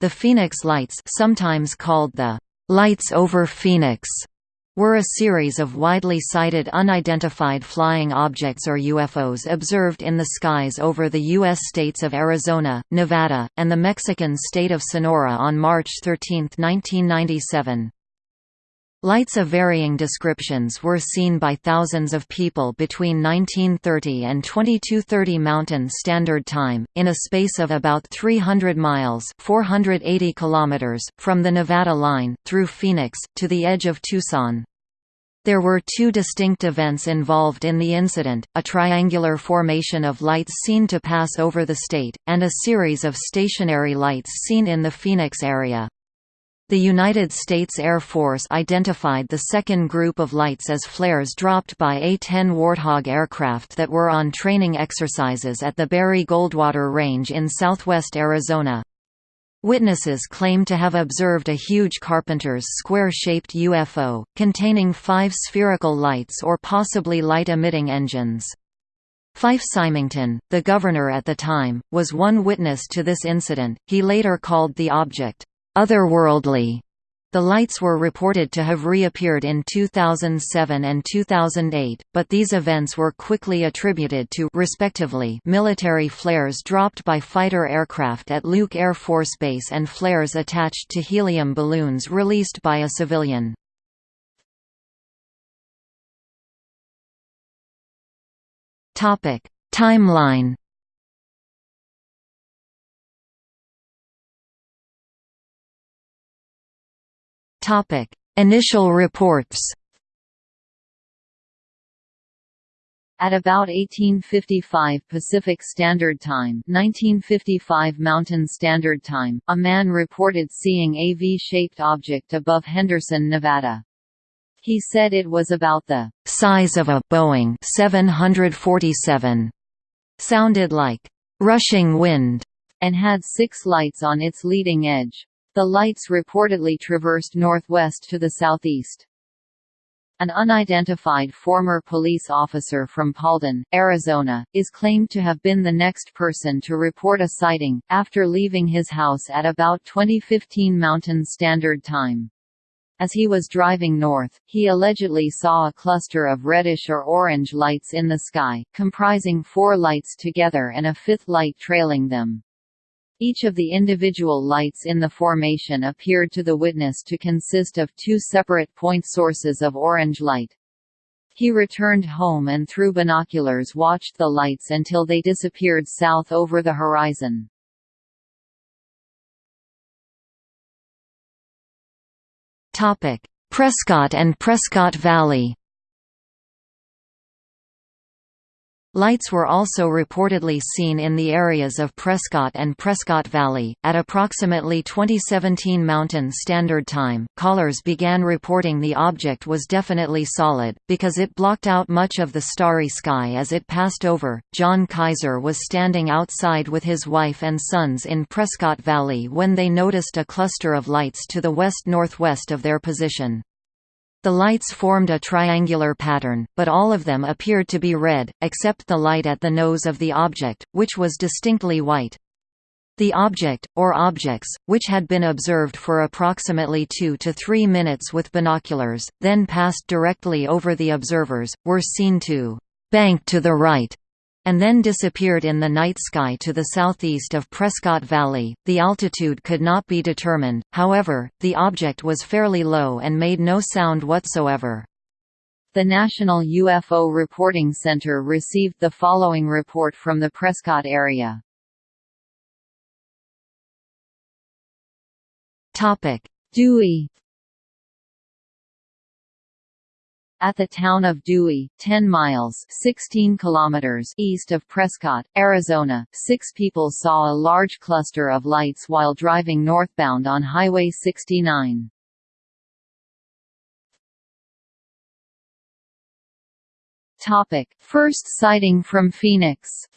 The Phoenix Lights sometimes called the «Lights over Phoenix» were a series of widely sighted unidentified flying objects or UFOs observed in the skies over the U.S. states of Arizona, Nevada, and the Mexican state of Sonora on March 13, 1997. Lights of varying descriptions were seen by thousands of people between 1930 and 2230 Mountain Standard Time, in a space of about 300 miles 480 kilometers from the Nevada line, through Phoenix, to the edge of Tucson. There were two distinct events involved in the incident, a triangular formation of lights seen to pass over the state, and a series of stationary lights seen in the Phoenix area. The United States Air Force identified the second group of lights as flares dropped by A-10 Warthog aircraft that were on training exercises at the Barry-Goldwater Range in southwest Arizona. Witnesses claim to have observed a huge Carpenter's square-shaped UFO, containing five spherical lights or possibly light-emitting engines. Fife Symington, the governor at the time, was one witness to this incident. He later called the object, otherworldly. The lights were reported to have reappeared in 2007 and 2008, but these events were quickly attributed to respectively military flares dropped by fighter aircraft at Luke Air Force Base and flares attached to helium balloons released by a civilian. Timeline Topic: Initial reports. At about 1855 Pacific Standard Time 1955 Mountain Standard Time, a man reported seeing a V-shaped object above Henderson, Nevada. He said it was about the size of a Boeing 747, sounded like rushing wind, and had six lights on its leading edge. The lights reportedly traversed northwest to the southeast. An unidentified former police officer from Paulden, Arizona, is claimed to have been the next person to report a sighting, after leaving his house at about 2015 Mountain Standard Time. As he was driving north, he allegedly saw a cluster of reddish or orange lights in the sky, comprising four lights together and a fifth light trailing them. Each of the individual lights in the formation appeared to the witness to consist of two separate point sources of orange light. He returned home and through binoculars watched the lights until they disappeared south over the horizon. Prescott and Prescott Valley Lights were also reportedly seen in the areas of Prescott and Prescott Valley. At approximately 2017 Mountain Standard Time, callers began reporting the object was definitely solid, because it blocked out much of the starry sky as it passed over. John Kaiser was standing outside with his wife and sons in Prescott Valley when they noticed a cluster of lights to the west northwest of their position. The lights formed a triangular pattern, but all of them appeared to be red, except the light at the nose of the object, which was distinctly white. The object, or objects, which had been observed for approximately two to three minutes with binoculars, then passed directly over the observers, were seen to «bank to the right» and then disappeared in the night sky to the southeast of Prescott Valley. The altitude could not be determined, however, the object was fairly low and made no sound whatsoever. The National UFO Reporting Center received the following report from the Prescott area. Dewey At the town of Dewey, 10 miles 16 kilometers east of Prescott, Arizona, six people saw a large cluster of lights while driving northbound on Highway 69. Topic. First sighting from Phoenix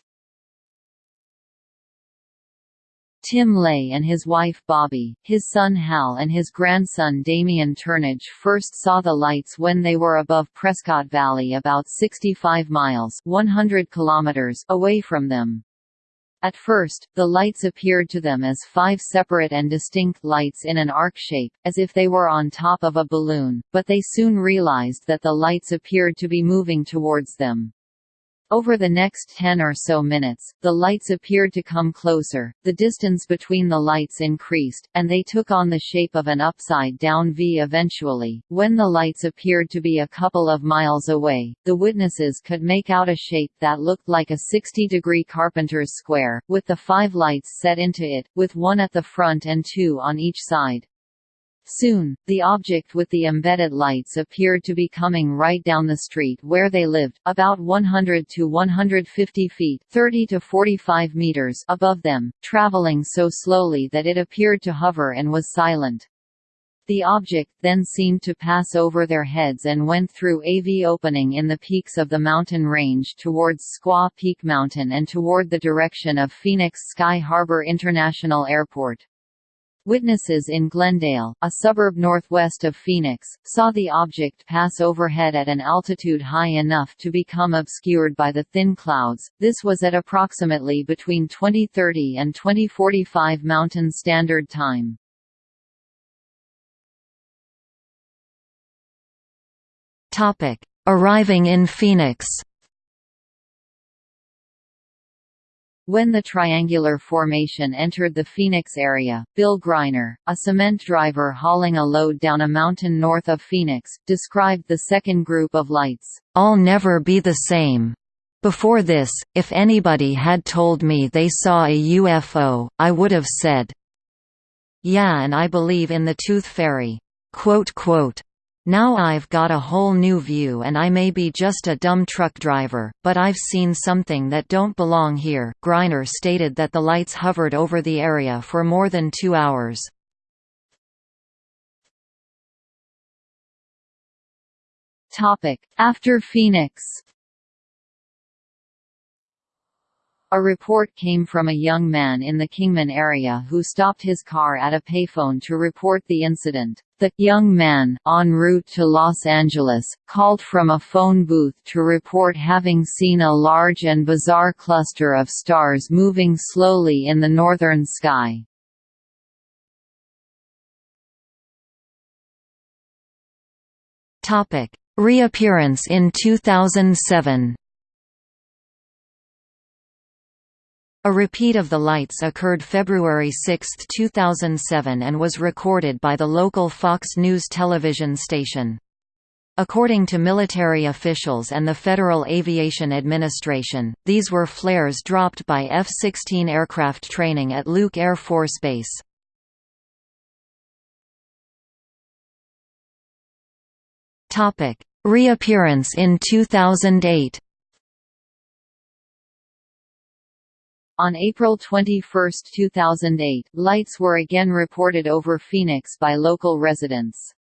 Tim Ley and his wife Bobby, his son Hal and his grandson Damien Turnidge first saw the lights when they were above Prescott Valley about 65 miles 100 kilometers away from them. At first, the lights appeared to them as five separate and distinct lights in an arc shape, as if they were on top of a balloon, but they soon realized that the lights appeared to be moving towards them. Over the next 10 or so minutes, the lights appeared to come closer, the distance between the lights increased, and they took on the shape of an upside-down V eventually. When the lights appeared to be a couple of miles away, the witnesses could make out a shape that looked like a 60-degree carpenter's square, with the five lights set into it, with one at the front and two on each side. Soon, the object with the embedded lights appeared to be coming right down the street where they lived, about 100 to 150 feet 30 to 45 meters above them, traveling so slowly that it appeared to hover and was silent. The object then seemed to pass over their heads and went through a V opening in the peaks of the mountain range towards Squaw Peak Mountain and toward the direction of Phoenix Sky Harbor International Airport. Witnesses in Glendale, a suburb northwest of Phoenix, saw the object pass overhead at an altitude high enough to become obscured by the thin clouds. This was at approximately between 2030 and 2045 Mountain Standard Time. Topic: Arriving in Phoenix. When the triangular formation entered the Phoenix area, Bill Greiner, a cement driver hauling a load down a mountain north of Phoenix, described the second group of lights, "I'll never be the same. Before this, if anybody had told me they saw a UFO, I would have said, yeah and I believe in the Tooth Fairy." Quote, quote, now I've got a whole new view and I may be just a dumb truck driver, but I've seen something that don't belong here. Greiner stated that the lights hovered over the area for more than two hours. After Phoenix A report came from a young man in the Kingman area who stopped his car at a payphone to report the incident. The young man, en route to Los Angeles, called from a phone booth to report having seen a large and bizarre cluster of stars moving slowly in the northern sky. Reappearance in 2007 A repeat of the lights occurred February 6, 2007 and was recorded by the local Fox News television station. According to military officials and the Federal Aviation Administration, these were flares dropped by F-16 aircraft training at Luke Air Force Base. Reappearance in 2008 On April 21, 2008, lights were again reported over Phoenix by local residents.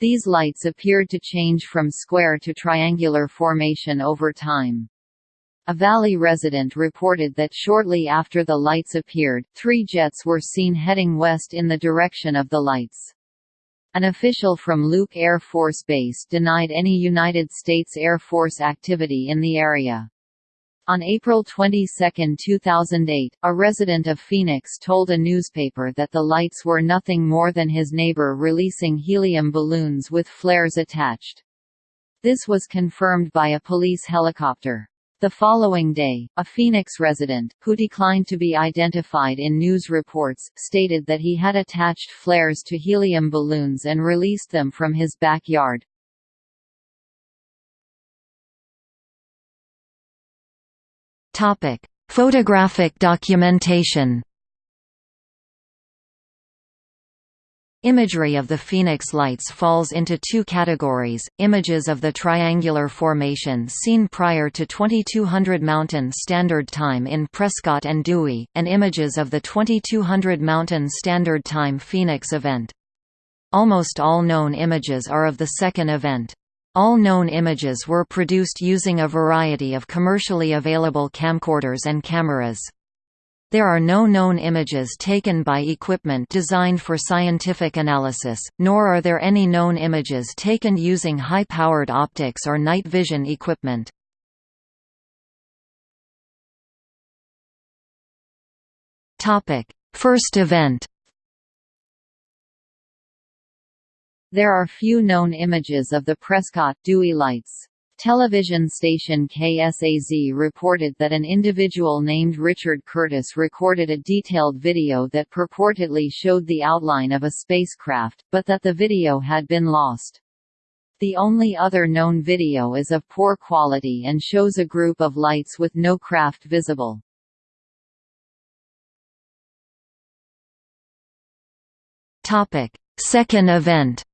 These lights appeared to change from square to triangular formation over time. A Valley resident reported that shortly after the lights appeared, three jets were seen heading west in the direction of the lights. An official from Luke Air Force Base denied any United States Air Force activity in the area. On April 22, 2008, a resident of Phoenix told a newspaper that the lights were nothing more than his neighbor releasing helium balloons with flares attached. This was confirmed by a police helicopter. The following day, a Phoenix resident, who declined to be identified in news reports, stated that he had attached flares to helium balloons and released them from his backyard. Topic: Photographic documentation. Imagery of the Phoenix Lights falls into two categories, images of the triangular formation seen prior to 2200 Mountain Standard Time in Prescott and Dewey, and images of the 2200 Mountain Standard Time Phoenix event. Almost all known images are of the second event. All known images were produced using a variety of commercially available camcorders and cameras. There are no known images taken by equipment designed for scientific analysis, nor are there any known images taken using high-powered optics or night vision equipment. First event There are few known images of the Prescott-Dewey lights. Television station KSAZ reported that an individual named Richard Curtis recorded a detailed video that purportedly showed the outline of a spacecraft, but that the video had been lost. The only other known video is of poor quality and shows a group of lights with no craft visible. Second event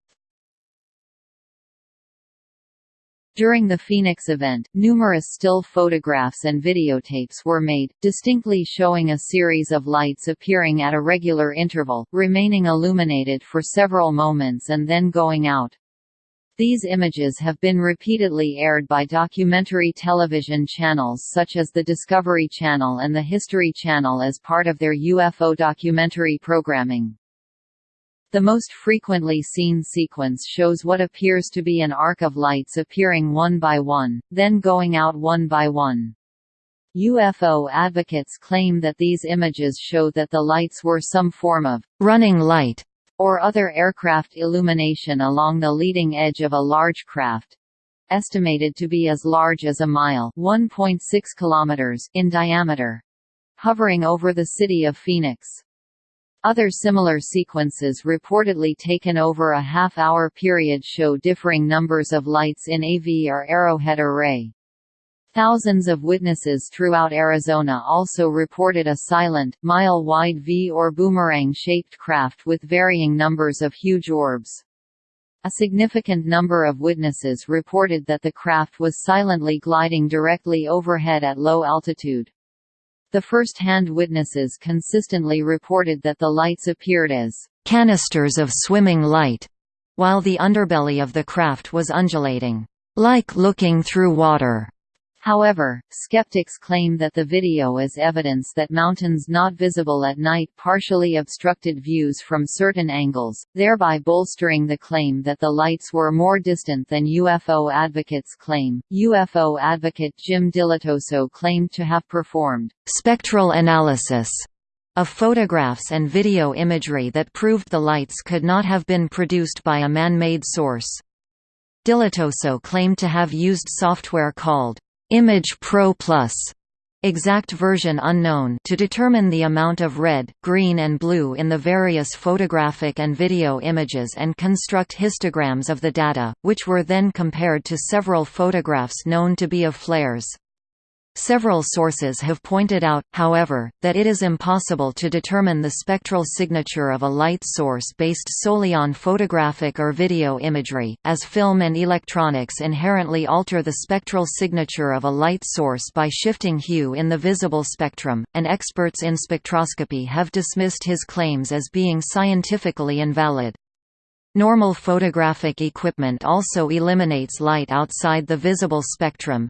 During the Phoenix event, numerous still photographs and videotapes were made, distinctly showing a series of lights appearing at a regular interval, remaining illuminated for several moments and then going out. These images have been repeatedly aired by documentary television channels such as the Discovery Channel and the History Channel as part of their UFO documentary programming. The most frequently seen sequence shows what appears to be an arc of lights appearing one by one, then going out one by one. UFO advocates claim that these images show that the lights were some form of running light or other aircraft illumination along the leading edge of a large craft estimated to be as large as a mile 1.6 kilometers in diameter hovering over the city of Phoenix. Other similar sequences reportedly taken over a half-hour period show differing numbers of lights in a V or arrowhead array. Thousands of witnesses throughout Arizona also reported a silent, mile-wide V or boomerang-shaped craft with varying numbers of huge orbs. A significant number of witnesses reported that the craft was silently gliding directly overhead at low altitude. The first-hand witnesses consistently reported that the lights appeared as canisters of swimming light, while the underbelly of the craft was undulating, like looking through water. However, skeptics claim that the video is evidence that mountains not visible at night partially obstructed views from certain angles, thereby bolstering the claim that the lights were more distant than UFO advocates claim. UFO advocate Jim Dilettoso claimed to have performed spectral analysis of photographs and video imagery that proved the lights could not have been produced by a man-made source. Dilettoso claimed to have used software called Image Pro Plus exact version unknown to determine the amount of red, green and blue in the various photographic and video images and construct histograms of the data, which were then compared to several photographs known to be of flares. Several sources have pointed out, however, that it is impossible to determine the spectral signature of a light source based solely on photographic or video imagery, as film and electronics inherently alter the spectral signature of a light source by shifting hue in the visible spectrum, and experts in spectroscopy have dismissed his claims as being scientifically invalid. Normal photographic equipment also eliminates light outside the visible spectrum,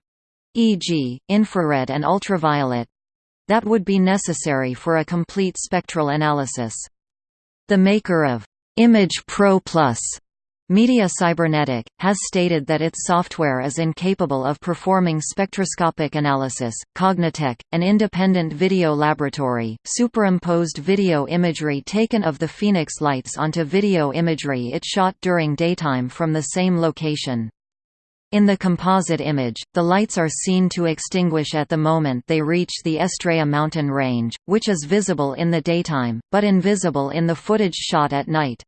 e.g., infrared and ultraviolet that would be necessary for a complete spectral analysis. The maker of Image Pro Plus Media Cybernetic, has stated that its software is incapable of performing spectroscopic analysis. Cognitech, an independent video laboratory, superimposed video imagery taken of the Phoenix lights onto video imagery it shot during daytime from the same location. In the composite image, the lights are seen to extinguish at the moment they reach the Estrella mountain range, which is visible in the daytime, but invisible in the footage shot at night.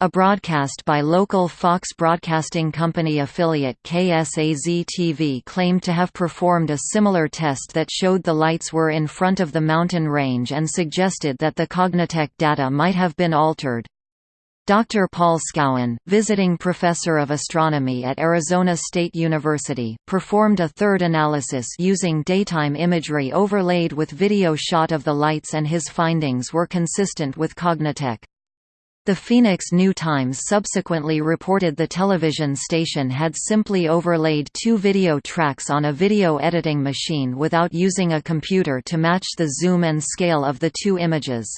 A broadcast by local Fox Broadcasting Company affiliate KSAZ-TV claimed to have performed a similar test that showed the lights were in front of the mountain range and suggested that the Cognitech data might have been altered. Dr. Paul Scowen, visiting professor of astronomy at Arizona State University, performed a third analysis using daytime imagery overlaid with video shot of the lights and his findings were consistent with Cognitech. The Phoenix New Times subsequently reported the television station had simply overlaid two video tracks on a video editing machine without using a computer to match the zoom and scale of the two images.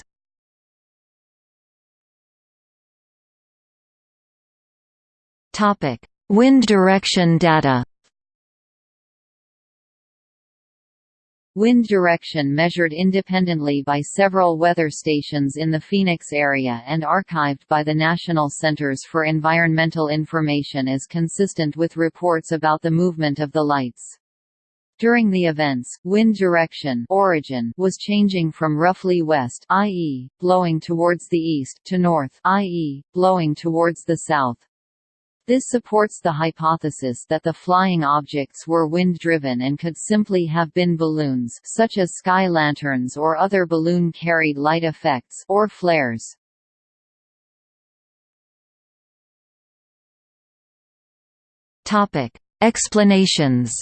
Topic: Wind direction data. Wind direction measured independently by several weather stations in the Phoenix area and archived by the National Centers for Environmental Information is consistent with reports about the movement of the lights. During the events, wind direction origin was changing from roughly west i.e., blowing towards the east to north i.e., blowing towards the south. This supports the hypothesis that the flying objects were wind-driven and could simply have been balloons such as sky lanterns or other balloon-carried light effects or flares. Topic: Explanations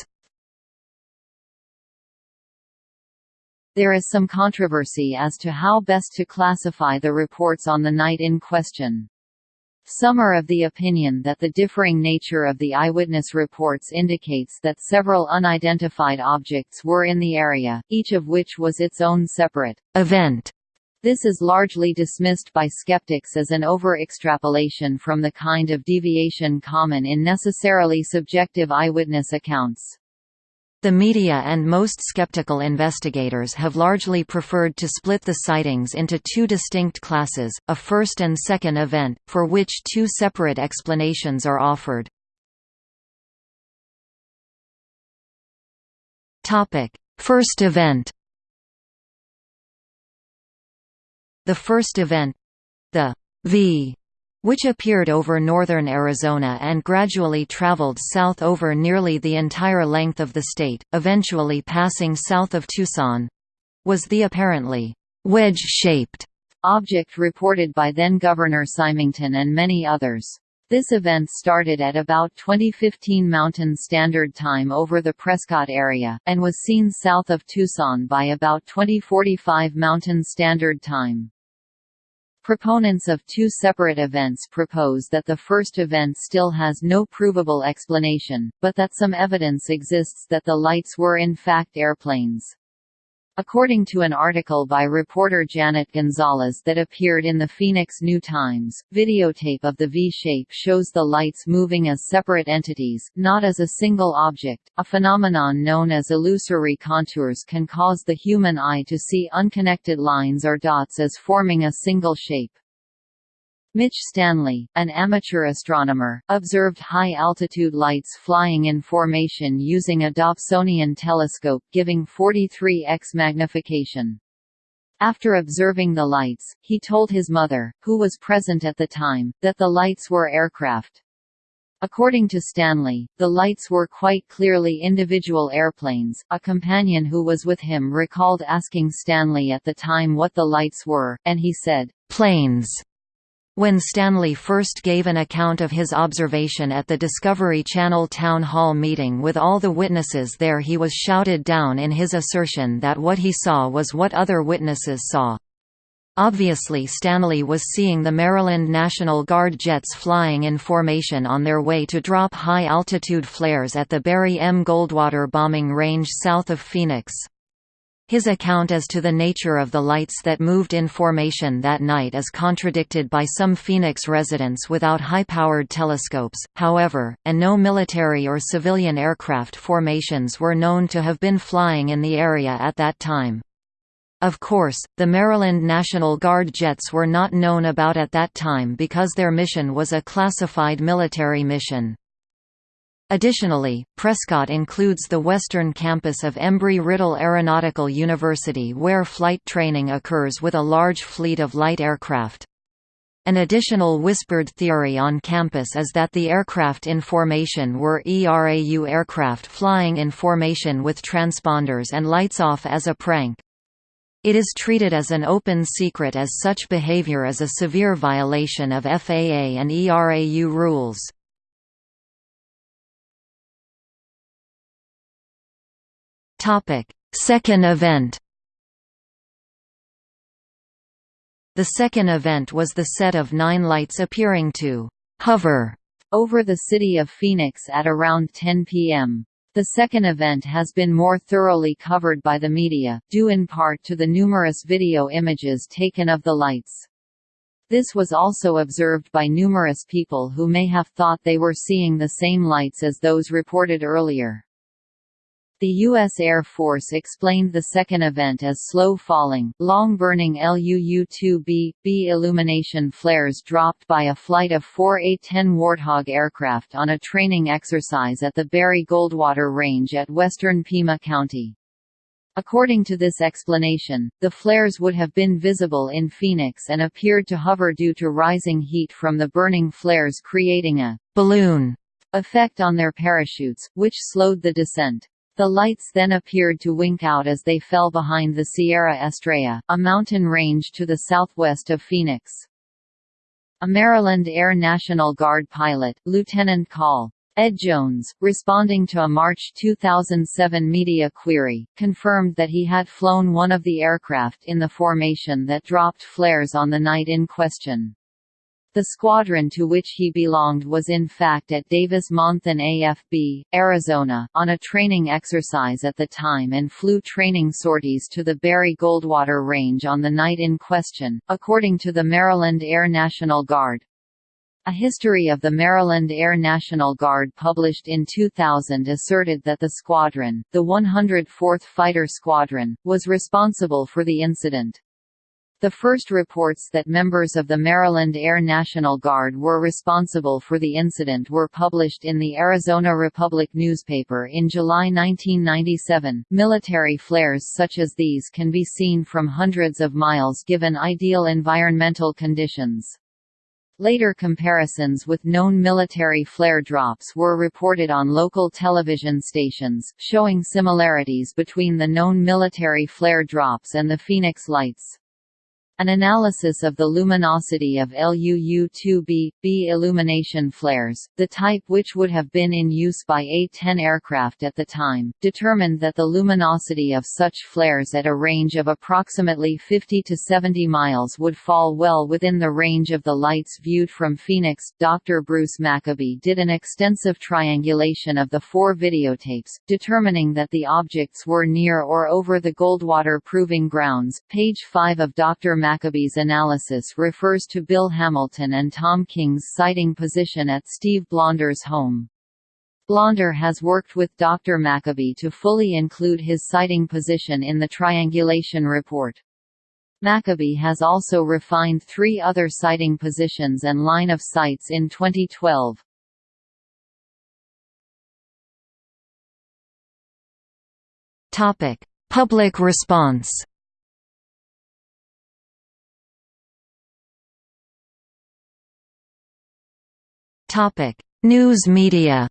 There is some controversy as to how best to classify the reports on the night in question. Some are of the opinion that the differing nature of the eyewitness reports indicates that several unidentified objects were in the area, each of which was its own separate event. This is largely dismissed by skeptics as an over-extrapolation from the kind of deviation common in necessarily subjective eyewitness accounts. The media and most skeptical investigators have largely preferred to split the sightings into two distinct classes, a first and second event, for which two separate explanations are offered. First event The first event—the V which appeared over northern Arizona and gradually traveled south over nearly the entire length of the state, eventually passing south of Tucson—was the apparently wedge-shaped object reported by then-Governor Symington and many others. This event started at about 2015 Mountain Standard Time over the Prescott area, and was seen south of Tucson by about 2045 Mountain Standard Time. Proponents of two separate events propose that the first event still has no provable explanation, but that some evidence exists that the lights were in fact airplanes. According to an article by reporter Janet Gonzalez that appeared in the Phoenix New Times, videotape of the V-shape shows the lights moving as separate entities, not as a single object. A phenomenon known as illusory contours can cause the human eye to see unconnected lines or dots as forming a single shape. Mitch Stanley, an amateur astronomer, observed high-altitude lights flying in formation using a Dobsonian telescope giving 43x magnification. After observing the lights, he told his mother, who was present at the time, that the lights were aircraft. According to Stanley, the lights were quite clearly individual airplanes. A companion who was with him recalled asking Stanley at the time what the lights were, and he said, planes. When Stanley first gave an account of his observation at the Discovery Channel town hall meeting with all the witnesses there he was shouted down in his assertion that what he saw was what other witnesses saw. Obviously Stanley was seeing the Maryland National Guard jets flying in formation on their way to drop high-altitude flares at the Barry M. Goldwater bombing range south of Phoenix. His account as to the nature of the lights that moved in formation that night is contradicted by some Phoenix residents without high-powered telescopes, however, and no military or civilian aircraft formations were known to have been flying in the area at that time. Of course, the Maryland National Guard jets were not known about at that time because their mission was a classified military mission. Additionally, Prescott includes the western campus of Embry-Riddle Aeronautical University where flight training occurs with a large fleet of light aircraft. An additional whispered theory on campus is that the aircraft in formation were ERAU aircraft flying in formation with transponders and lights off as a prank. It is treated as an open secret as such behavior is a severe violation of FAA and ERAU rules. Second event. The second event was the set of nine lights appearing to hover over the city of Phoenix at around 10 p.m. The second event has been more thoroughly covered by the media, due in part to the numerous video images taken of the lights. This was also observed by numerous people who may have thought they were seeing the same lights as those reported earlier. The U.S. Air Force explained the second event as slow-falling, long-burning LUU-2B, B illumination flares dropped by a flight of four A-10 Warthog aircraft on a training exercise at the Barry Goldwater Range at western Pima County. According to this explanation, the flares would have been visible in Phoenix and appeared to hover due to rising heat from the burning flares creating a «balloon» effect on their parachutes, which slowed the descent. The lights then appeared to wink out as they fell behind the Sierra Estrella, a mountain range to the southwest of Phoenix. A Maryland Air National Guard pilot, Lieutenant Col. Ed Jones, responding to a March 2007 media query, confirmed that he had flown one of the aircraft in the formation that dropped flares on the night in question. The squadron to which he belonged was in fact at Davis-Monthan AFB, Arizona, on a training exercise at the time and flew training sorties to the Barry Goldwater Range on the night in question, according to the Maryland Air National Guard. A history of the Maryland Air National Guard published in 2000 asserted that the squadron, the 104th Fighter Squadron, was responsible for the incident. The first reports that members of the Maryland Air National Guard were responsible for the incident were published in the Arizona Republic newspaper in July 1997. Military flares such as these can be seen from hundreds of miles given ideal environmental conditions. Later comparisons with known military flare drops were reported on local television stations, showing similarities between the known military flare drops and the Phoenix Lights. An analysis of the luminosity of LUU-2B, B illumination flares, the type which would have been in use by A-10 aircraft at the time, determined that the luminosity of such flares at a range of approximately 50 to 70 miles would fall well within the range of the lights viewed from Phoenix. Dr. Bruce Maccabee did an extensive triangulation of the four videotapes, determining that the objects were near or over the Goldwater Proving Grounds. Page 5 of Dr. Maccabee's analysis refers to Bill Hamilton and Tom King's sighting position at Steve Blonder's home. Blonder has worked with Dr. Maccabee to fully include his sighting position in the triangulation report. Maccabee has also refined three other sighting positions and line of sights in 2012. Public response News media.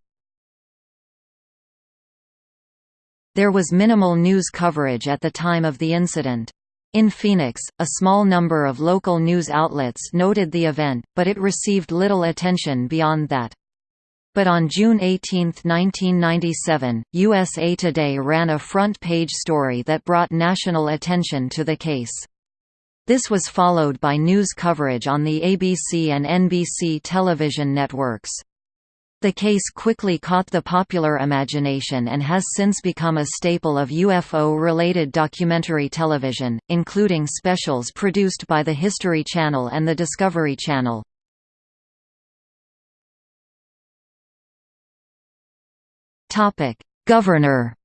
There was minimal news coverage at the time of the incident. In Phoenix, a small number of local news outlets noted the event, but it received little attention beyond that. But on June 18, 1997, USA Today ran a front-page story that brought national attention to the case. This was followed by news coverage on the ABC and NBC television networks. The case quickly caught the popular imagination and has since become a staple of UFO-related documentary television, including specials produced by the History Channel and the Discovery Channel. Governor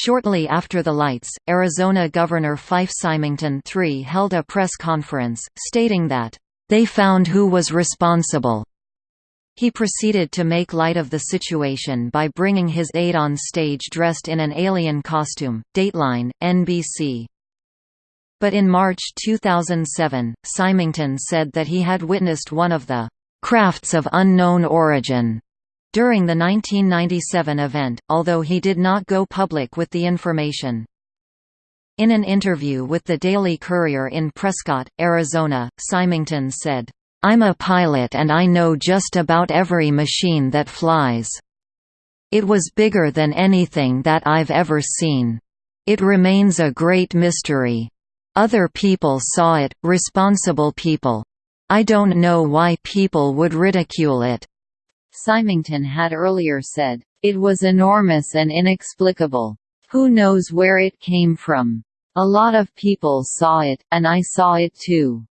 Shortly after the lights, Arizona Governor Fife Symington III held a press conference, stating that, "...they found who was responsible." He proceeded to make light of the situation by bringing his aide on stage dressed in an alien costume. Dateline, NBC. But in March 2007, Symington said that he had witnessed one of the crafts of unknown origin during the 1997 event, although he did not go public with the information. In an interview with the Daily Courier in Prescott, Arizona, Symington said, "'I'm a pilot and I know just about every machine that flies. It was bigger than anything that I've ever seen. It remains a great mystery. Other people saw it, responsible people. I don't know why people would ridicule it. Symington had earlier said, "...it was enormous and inexplicable. Who knows where it came from? A lot of people saw it, and I saw it too.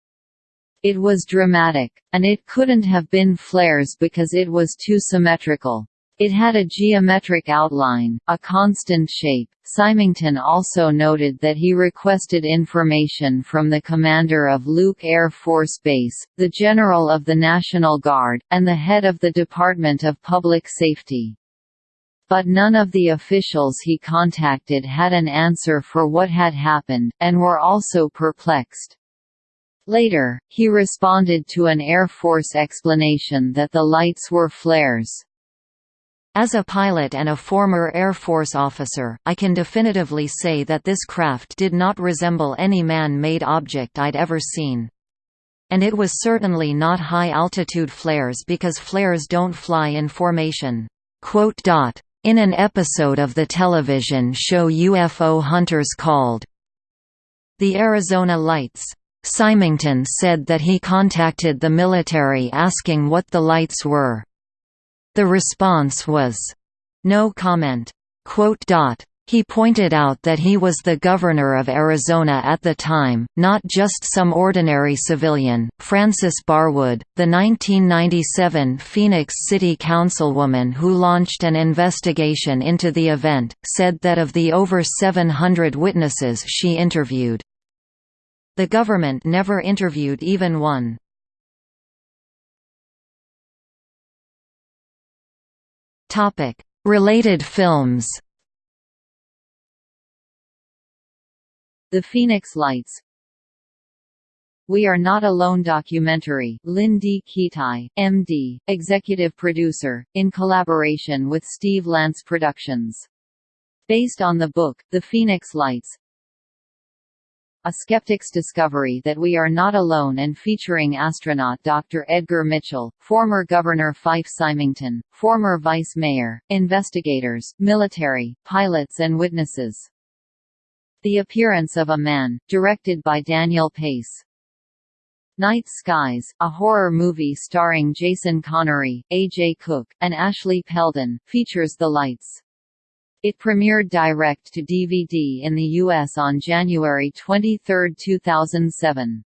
It was dramatic. And it couldn't have been flares because it was too symmetrical. It had a geometric outline, a constant shape. Symington also noted that he requested information from the commander of Luke Air Force Base, the general of the National Guard, and the head of the Department of Public Safety. But none of the officials he contacted had an answer for what had happened, and were also perplexed. Later, he responded to an Air Force explanation that the lights were flares. As a pilot and a former Air Force officer, I can definitively say that this craft did not resemble any man-made object I'd ever seen. And it was certainly not high-altitude flares because flares don't fly in formation." In an episode of the television show UFO Hunters called The Arizona Lights, Symington said that he contacted the military asking what the lights were. The response was, "No comment." He pointed out that he was the governor of Arizona at the time, not just some ordinary civilian. Frances Barwood, the 1997 Phoenix City Councilwoman who launched an investigation into the event, said that of the over 700 witnesses she interviewed, the government never interviewed even one. Topic: Related films. The Phoenix Lights We Are Not Alone documentary Lynn D. Kitei, M.D., executive producer, in collaboration with Steve Lance Productions. Based on the book, The Phoenix Lights, a Skeptic's Discovery That We Are Not Alone and featuring astronaut Dr. Edgar Mitchell, former Governor Fife Symington, former Vice Mayor, investigators, military, pilots and witnesses. The Appearance of a Man, directed by Daniel Pace. Night Skies, a horror movie starring Jason Connery, A.J. Cook, and Ashley Peldon, features the lights. It premiered direct to DVD in the U.S. on January 23, 2007.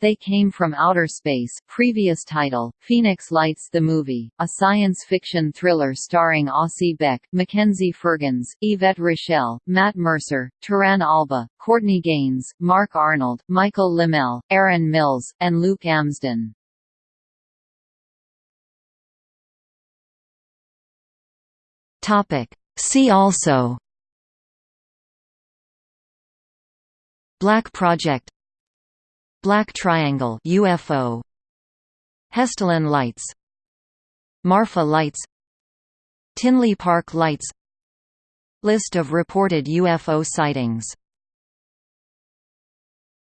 They Came from Outer Space previous title, Phoenix Lights the Movie, a science fiction thriller starring Aussie Beck, Mackenzie Firgens, Yvette Rochelle, Matt Mercer, Turan Alba, Courtney Gains, Mark Arnold, Michael Limmel, Aaron Mills, and Luke Amsden. See also Black Project Black Triangle UFO Hessdalen Lights Marfa Lights Tinley Park Lights List of reported UFO sightings